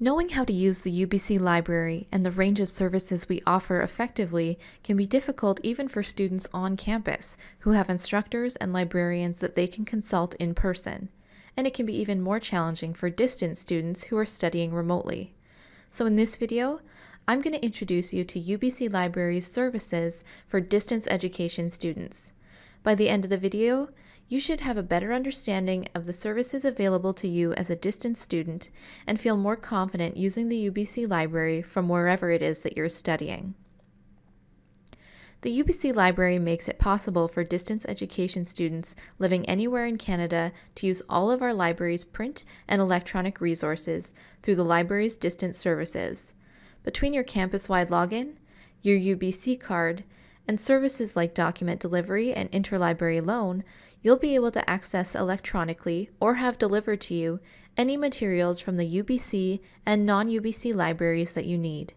Knowing how to use the UBC library and the range of services we offer effectively can be difficult even for students on campus who have instructors and librarians that they can consult in person, and it can be even more challenging for distance students who are studying remotely. So in this video, I'm going to introduce you to UBC Library's services for distance education students. By the end of the video, you should have a better understanding of the services available to you as a distance student and feel more confident using the UBC library from wherever it is that you're studying. The UBC Library makes it possible for distance education students living anywhere in Canada to use all of our library's print and electronic resources through the library's distance services. Between your campus-wide login, your UBC card, and services like document delivery and interlibrary loan, you'll be able to access electronically or have delivered to you any materials from the UBC and non-UBC libraries that you need.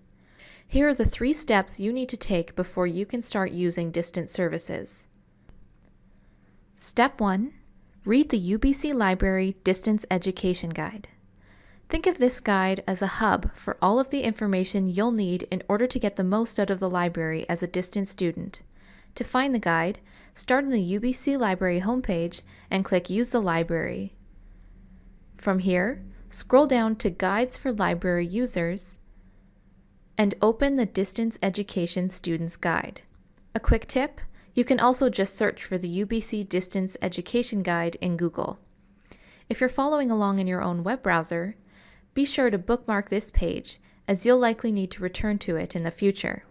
Here are the three steps you need to take before you can start using distance services. Step 1. Read the UBC Library Distance Education Guide. Think of this guide as a hub for all of the information you'll need in order to get the most out of the library as a distance student. To find the guide, start on the UBC Library homepage and click Use the Library. From here, scroll down to Guides for Library Users and open the Distance Education Students Guide. A quick tip, you can also just search for the UBC Distance Education Guide in Google. If you're following along in your own web browser, be sure to bookmark this page as you'll likely need to return to it in the future.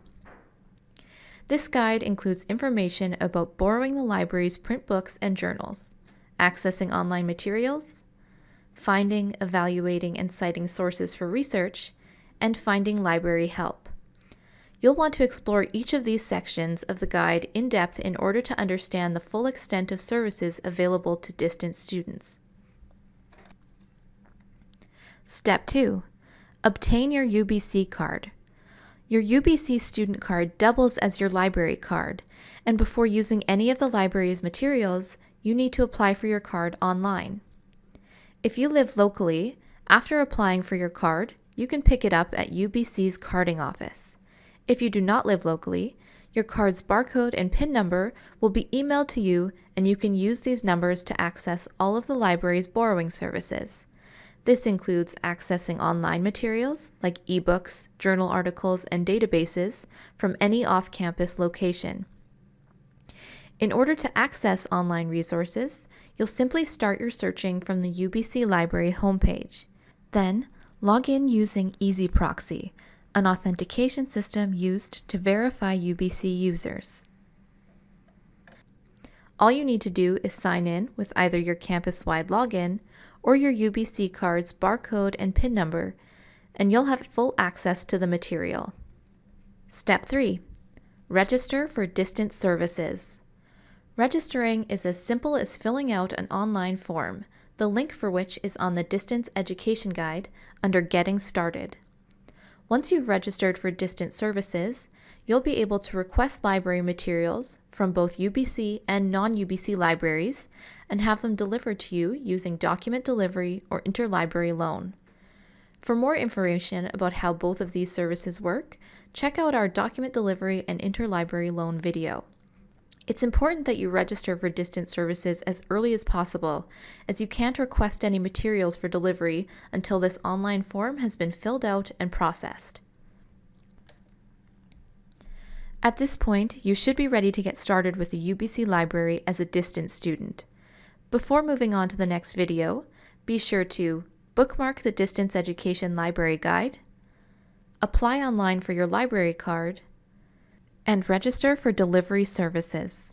This guide includes information about borrowing the library's print books and journals, accessing online materials, finding, evaluating, and citing sources for research, and finding library help. You'll want to explore each of these sections of the guide in depth in order to understand the full extent of services available to distance students. Step 2. Obtain your UBC card. Your UBC student card doubles as your library card, and before using any of the library's materials, you need to apply for your card online. If you live locally, after applying for your card, you can pick it up at UBC's carding office. If you do not live locally, your card's barcode and PIN number will be emailed to you and you can use these numbers to access all of the library's borrowing services. This includes accessing online materials like ebooks, journal articles, and databases from any off-campus location. In order to access online resources, you'll simply start your searching from the UBC Library homepage. Then, log in using EZproxy, an authentication system used to verify UBC users. All you need to do is sign in with either your campus-wide login or your UBC card's barcode and PIN number, and you'll have full access to the material. Step 3. Register for distance services. Registering is as simple as filling out an online form, the link for which is on the Distance Education Guide under Getting Started. Once you've registered for distance services, you'll be able to request library materials from both UBC and non-UBC libraries and have them delivered to you using document delivery or interlibrary loan. For more information about how both of these services work, check out our document delivery and interlibrary loan video. It's important that you register for distance services as early as possible, as you can't request any materials for delivery until this online form has been filled out and processed. At this point, you should be ready to get started with the UBC library as a distance student. Before moving on to the next video, be sure to bookmark the Distance Education Library Guide, apply online for your library card, and register for delivery services.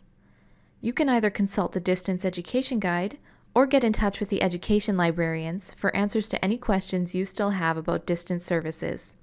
You can either consult the Distance Education Guide or get in touch with the education librarians for answers to any questions you still have about distance services.